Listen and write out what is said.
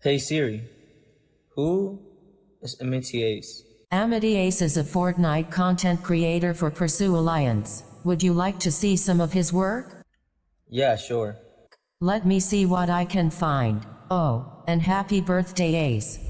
Hey Siri, who is Amity Ace? Amity Ace is a Fortnite content creator for Pursue Alliance. Would you like to see some of his work? Yeah, sure. Let me see what I can find. Oh, and happy birthday Ace.